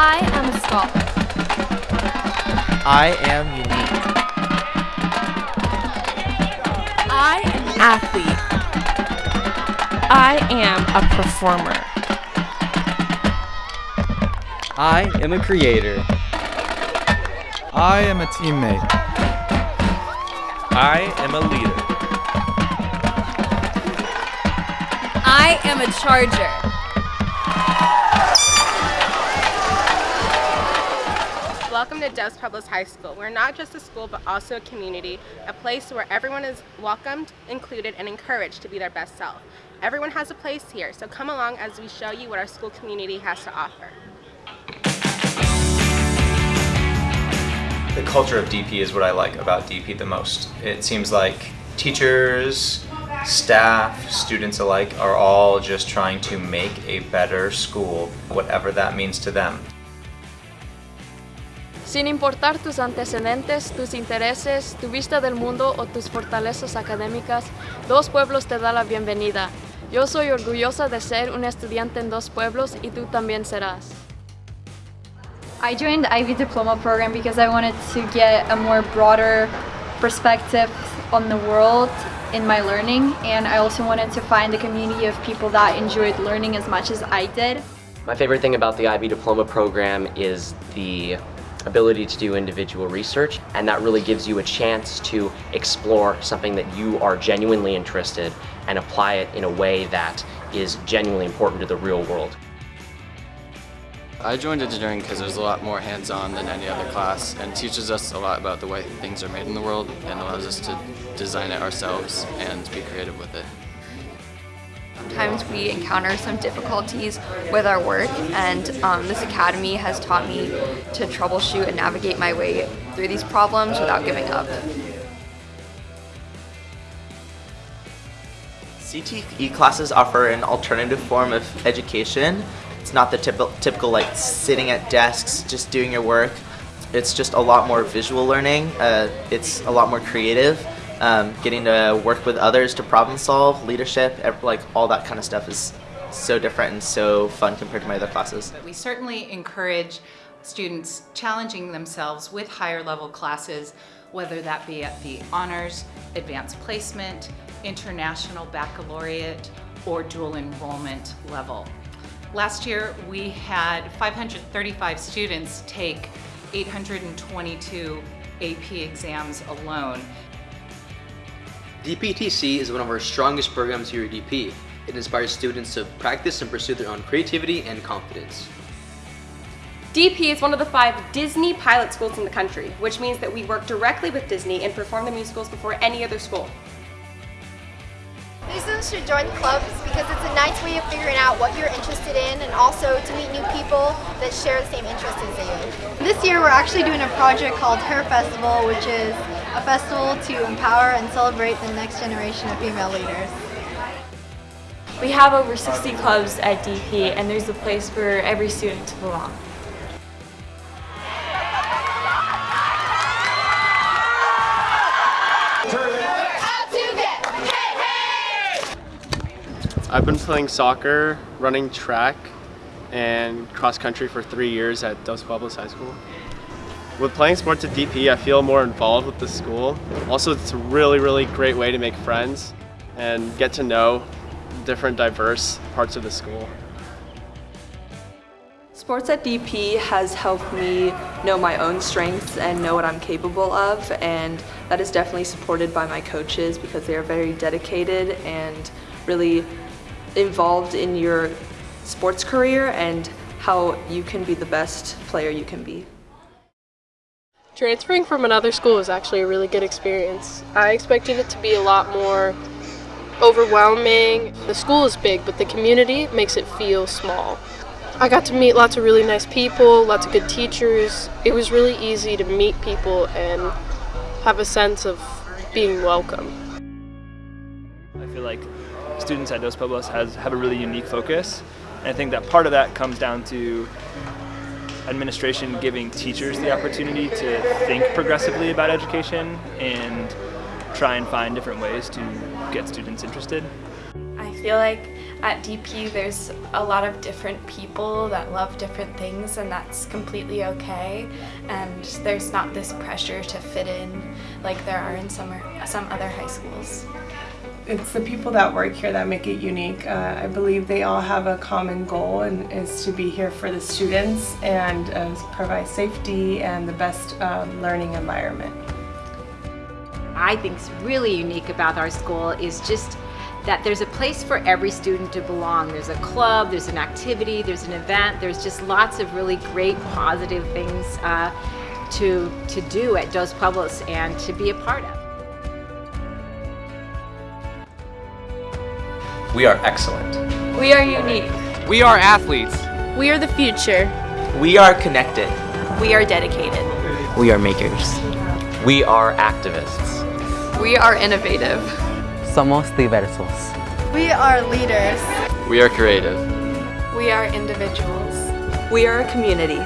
I am a scholar. I am unique. I am an athlete. I am a performer. I am a creator. I am a teammate. I am a leader. I am a charger. Welcome to Dos Pueblos High School. We're not just a school, but also a community, a place where everyone is welcomed, included, and encouraged to be their best self. Everyone has a place here, so come along as we show you what our school community has to offer. The culture of DP is what I like about DP the most. It seems like teachers, staff, students alike are all just trying to make a better school, whatever that means to them. Sin importar tus antecedentes, tus intereses, tu vista del mundo o tus fortalezas académicas, Dos Pueblos te da la bienvenida. Yo soy orgullosa de ser un estudiante en Dos Pueblos y tú también serás. I joined the IB Diploma program because I wanted to get a more broader perspective on the world in my learning and I also wanted to find a community of people that enjoyed learning as much as I did. My favorite thing about the IB Diploma program is the ability to do individual research and that really gives you a chance to explore something that you are genuinely interested and apply it in a way that is genuinely important to the real world. I joined engineering because there's a lot more hands-on than any other class and teaches us a lot about the way things are made in the world and allows us to design it ourselves and be creative with it. Sometimes we encounter some difficulties with our work and um, this academy has taught me to troubleshoot and navigate my way through these problems without giving up. CTE classes offer an alternative form of education. It's not the typical, typical like sitting at desks, just doing your work. It's just a lot more visual learning. Uh, it's a lot more creative. Um, getting to work with others to problem solve, leadership, like all that kind of stuff is so different and so fun compared to my other classes. We certainly encourage students challenging themselves with higher level classes, whether that be at the honors, advanced placement, international baccalaureate, or dual enrollment level. Last year, we had 535 students take 822 AP exams alone. DPTC is one of our strongest programs here at DP. It inspires students to practice and pursue their own creativity and confidence. DP is one of the five Disney pilot schools in the country, which means that we work directly with Disney and perform the musicals before any other school. New students should join clubs because it's a nice way of figuring out what you're interested in and also to meet new people that share the same interests as you. This year we're actually doing a project called Her Festival, which is a festival to empower and celebrate the next generation of female leaders. We have over 60 clubs at DP and there's a place for every student to belong. I've been playing soccer, running track, and cross country for three years at Dos Pueblos High School. With playing sports at DP, I feel more involved with the school. Also, it's a really, really great way to make friends and get to know different diverse parts of the school. Sports at DP has helped me know my own strengths and know what I'm capable of and that is definitely supported by my coaches because they are very dedicated and really involved in your sports career and how you can be the best player you can be. Transferring from another school was actually a really good experience. I expected it to be a lot more overwhelming. The school is big, but the community makes it feel small. I got to meet lots of really nice people, lots of good teachers. It was really easy to meet people and have a sense of being welcome. I feel like students at Dos Pueblos has, have a really unique focus. And I think that part of that comes down to administration giving teachers the opportunity to think progressively about education and try and find different ways to get students interested. I feel like At DP, there's a lot of different people that love different things, and that's completely okay. And there's not this pressure to fit in like there are in some, some other high schools. It's the people that work here that make it unique. Uh, I believe they all have a common goal and is to be here for the students and uh, provide safety and the best um, learning environment. I think is really unique about our school is just that there's a place for every student to belong. There's a club, there's an activity, there's an event, there's just lots of really great positive things uh, to, to do at Dos Pueblos and to be a part of. We are excellent. We are unique. We are athletes. We are the future. We are connected. We are dedicated. We are makers. We are activists. We are innovative. Somos diversos. We are leaders. We are creative. We are individuals. We are a community.